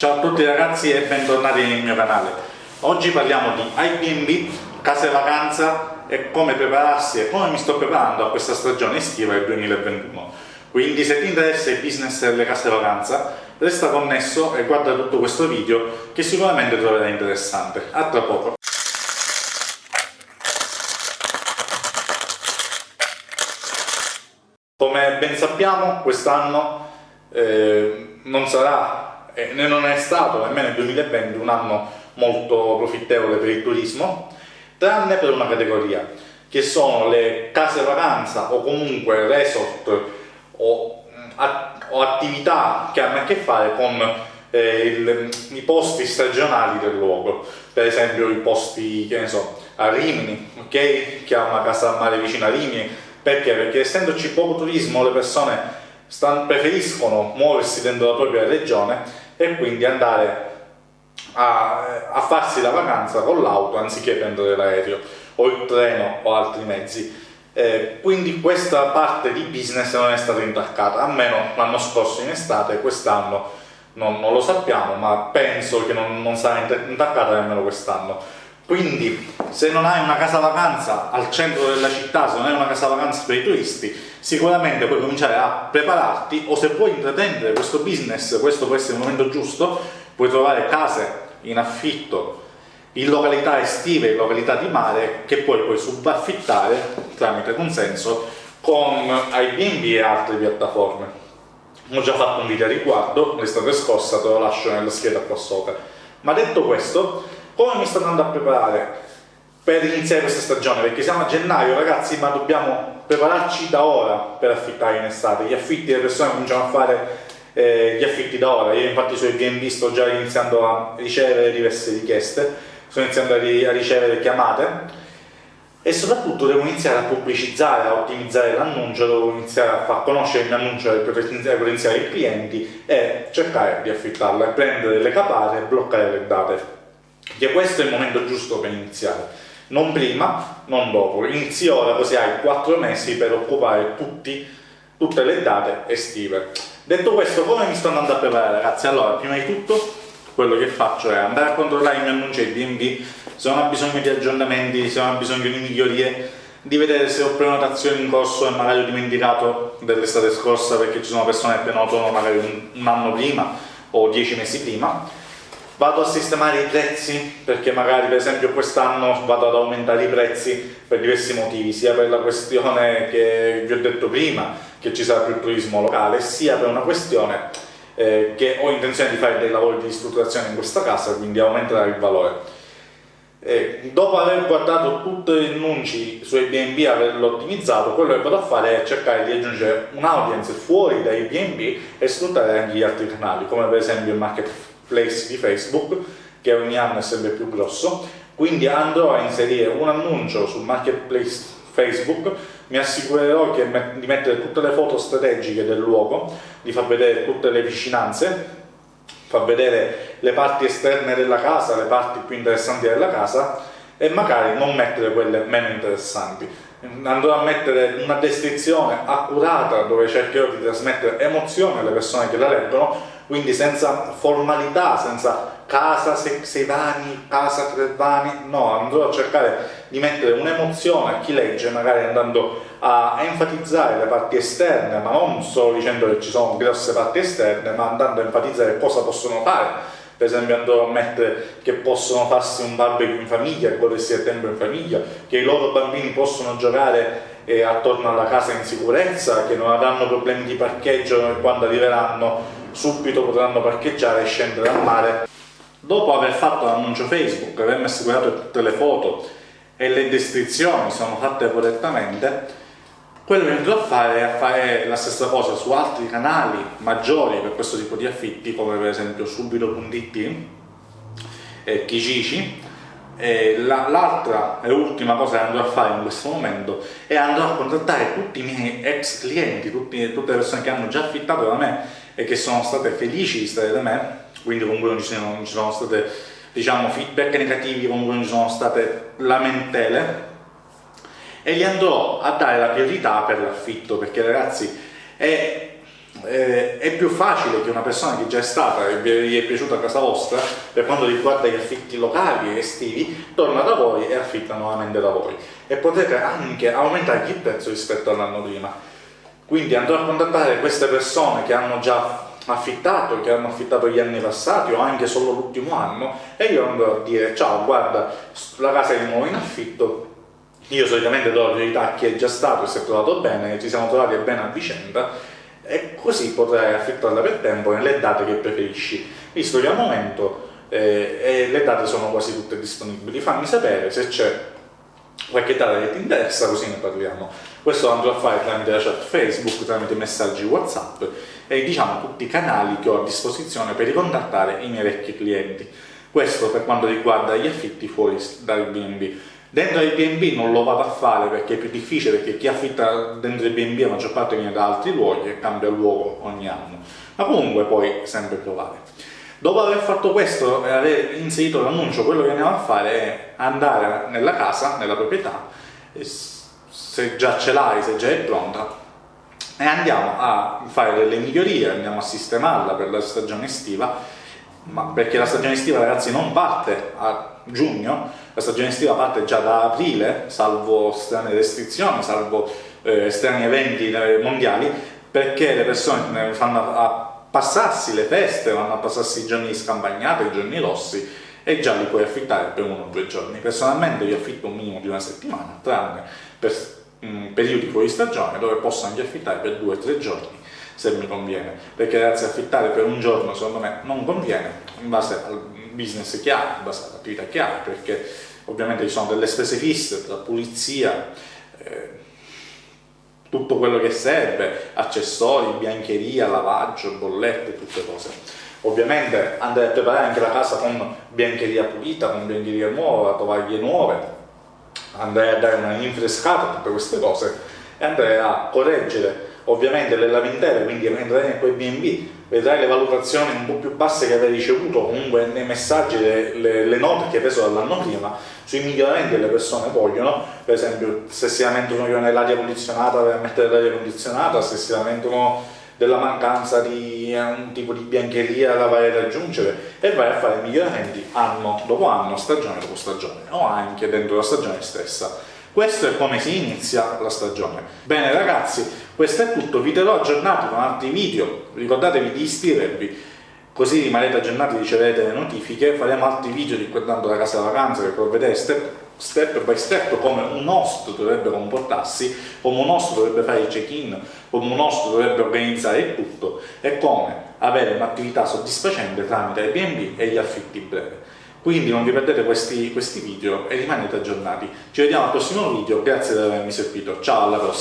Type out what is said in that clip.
Ciao a tutti ragazzi e bentornati nel mio canale. Oggi parliamo di Airbnb, case vacanza e come prepararsi e come mi sto preparando a questa stagione estiva del 2021. Quindi se ti interessa il business delle case vacanza, resta connesso e guarda tutto questo video che sicuramente troverai interessante. A tra poco! Come ben sappiamo quest'anno eh, non sarà e non è stato nemmeno il 2020 un anno molto profittevole per il turismo, tranne per una categoria, che sono le case vacanza o comunque resort o, o attività che hanno a che fare con eh, il, i posti stagionali del luogo, per esempio i posti, che ne so, a Rimini, ok? Che ha una casa al mare vicino a Rimini, perché? Perché essendoci poco turismo le persone preferiscono muoversi dentro la propria regione e quindi andare a, a farsi la vacanza con l'auto anziché prendere l'aereo o il treno o altri mezzi. Eh, quindi questa parte di business non è stata intaccata, almeno l'anno scorso in estate, quest'anno non, non, lo sappiamo, ma penso che non, non sarà intaccata nemmeno quest'anno quindi se non hai una casa vacanza al centro della città, se non hai una casa vacanza per i turisti, sicuramente puoi cominciare a prepararti o se vuoi intraprendere questo business, questo può essere il momento giusto, puoi trovare case in affitto in località estive, in località di mare che poi puoi subaffittare tramite consenso con Airbnb e altre piattaforme. Ho già fatto un video a riguardo l'estate scorsa, te lo lascio nella scheda qua sopra. Ma detto questo, come mi sto andando a preparare per iniziare questa stagione? Perché siamo a gennaio ragazzi, ma dobbiamo prepararci da ora per affittare in estate. Gli affitti, le persone cominciano a fare eh, gli affitti da ora. Io infatti su Airbnb sto già iniziando a ricevere diverse richieste, sto iniziando a, ri a ricevere chiamate e soprattutto devo iniziare a pubblicizzare, a ottimizzare l'annuncio, devo iniziare a far conoscere il mio annuncio ai potenziali clienti e cercare di affittarlo e prendere le capare e bloccare le date che questo è il momento giusto per iniziare. Non prima, non dopo. Inizi ora così hai 4 mesi per occupare tutti, tutte le date estive. Detto questo come mi sto andando a preparare ragazzi? Allora prima di tutto quello che faccio è andare a controllare i miei annunci ai B&B se non ha bisogno di aggiornamenti, se non ha bisogno di migliorie di vedere se ho prenotazioni in corso e magari ho dimenticato dell'estate scorsa perché ci sono persone che prenotano magari un anno prima o dieci mesi prima vado a sistemare i prezzi perché magari per esempio quest'anno vado ad aumentare i prezzi per diversi motivi sia per la questione che vi ho detto prima che ci sarà più turismo locale sia per una questione eh, che ho intenzione di fare dei lavori di ristrutturazione in questa casa quindi aumentare il valore. Eh, dopo aver guardato tutti gli annunci su Airbnb e averlo ottimizzato quello che vado a fare è cercare di aggiungere un'audience fuori da Airbnb e sfruttare anche gli altri canali come per esempio il market marketplace di Facebook che ogni anno è sempre più grosso. Quindi andrò a inserire un annuncio sul marketplace Facebook. Mi assicurerò di mettere tutte le foto strategiche del luogo di far vedere tutte le vicinanze far vedere le parti esterne della casa le parti più interessanti della casa e magari non mettere quelle meno interessanti. Andrò a mettere una descrizione accurata dove cercherò di trasmettere emozione alle persone che la leggono quindi senza formalità, senza casa sei vani, casa tre vani, no, andrò a cercare di mettere un'emozione a chi legge, magari andando a enfatizzare le parti esterne, ma non solo dicendo che ci sono grosse parti esterne, ma andando a enfatizzare cosa possono fare, per esempio andrò a mettere che possono farsi un barbecue in famiglia, godersi del tempo in famiglia, che i loro bambini possono giocare eh, attorno alla casa in sicurezza, che non avranno problemi di parcheggio quando arriveranno subito potranno parcheggiare e scendere al mare. Dopo aver fatto l'annuncio Facebook, avermi assicurato che tutte le foto e le descrizioni sono fatte correttamente, quello che andrò a fare è fare la stessa cosa su altri canali maggiori per questo tipo di affitti, come per esempio subito.it e Kijiji, l'altra e ultima cosa che andrò a fare in questo momento è andrò a contattare tutti i miei ex clienti, tutti, tutte le persone che hanno già affittato da me e che sono state felici di stare da me, quindi comunque non ci sono, non ci sono state diciamo, feedback negativi, comunque non ci sono state lamentele, e gli andrò a dare la priorità per l'affitto, perché ragazzi è eh, è più facile che una persona che già è stata e vi è piaciuta casa vostra, per quanto riguarda gli affitti locali e estivi, torna da voi e affitta nuovamente da voi. E potete anche aumentare il prezzo rispetto all'anno prima. Quindi andrò a contattare queste persone che hanno già affittato, che hanno affittato gli anni passati o anche solo l'ultimo anno e io andrò a dire ciao guarda la casa è di nuovo in affitto io solitamente do la priorità a chi è già stato e si è trovato bene, ci siamo trovati bene a vicenda e così potrai affittarla per tempo nelle date che preferisci, visto che al momento eh, le date sono quasi tutte disponibili. Fammi sapere se c'è data che ti interessa, così ne parliamo. Questo lo andrò a fare tramite la chat Facebook, tramite messaggi WhatsApp e diciamo tutti i canali che ho a disposizione per ricontattare i miei vecchi clienti. Questo per quanto riguarda gli affitti fuori dal B&B. Dentro il B&B non lo vado a fare perché è più difficile, perché chi affitta dentro il B&B la maggior parte viene da altri luoghi e cambia luogo ogni anno, ma comunque puoi sempre provare. Dopo aver fatto questo e aver inserito l'annuncio, quello che andiamo a fare è andare nella casa, nella proprietà, se già ce l'hai, se già è pronta, e andiamo a fare delle migliorie, andiamo a sistemarla per la stagione estiva, ma perché la stagione estiva ragazzi non parte a giugno, la stagione estiva parte già da aprile, salvo strane restrizioni, salvo eh, strani eventi eh, mondiali, perché le persone fanno a passarsi le feste, vanno a passarsi i giorni di scampagnata, i giorni rossi, e già li puoi affittare per uno o due giorni. Personalmente io affitto un minimo di una settimana, tranne per mm, periodi fuori stagione, dove posso anche affittare per due o tre giorni se mi conviene, perché ragazzi affittare per un giorno secondo me non conviene in base al business che hai, in base all'attività che hai, perché ovviamente ci sono delle spese fisse, la pulizia, eh, tutto quello che serve, accessori, biancheria, lavaggio, bollette, tutte cose. Ovviamente andare a preparare anche la casa con biancheria pulita, con biancheria nuova, tovaglie nuove, andare a dare una rinfrescata tutte queste cose e andare a correggere ovviamente le lamentele, quindi entrerai in quei B&B, vedrai le valutazioni un po' più basse che avevi ricevuto comunque nei messaggi, le, le, le note che hai preso dall'anno prima, sui miglioramenti che le persone vogliono, per esempio se si lamentano che non hai l'aria condizionata, a mettere l'aria condizionata, se si lamentano della mancanza di un tipo di biancheria da vai ad aggiungere e vai a fare miglioramenti anno dopo anno, stagione dopo stagione o anche dentro la stagione stessa. Questo è come si inizia la stagione. Bene ragazzi, questo è tutto, vi terrò aggiornati con altri video, ricordatevi di iscrivervi, così rimanete aggiornati e riceverete le notifiche, faremo altri video riguardando la casa vacanza che step, step by step come un host dovrebbe comportarsi, come un host dovrebbe fare il check-in, come un host dovrebbe organizzare il tutto e come avere un'attività soddisfacente tramite Airbnb e gli affitti brevi. Quindi non vi perdete questi, questi video e rimanete aggiornati. Ci vediamo al prossimo video, grazie di avermi seguito, ciao alla prossima!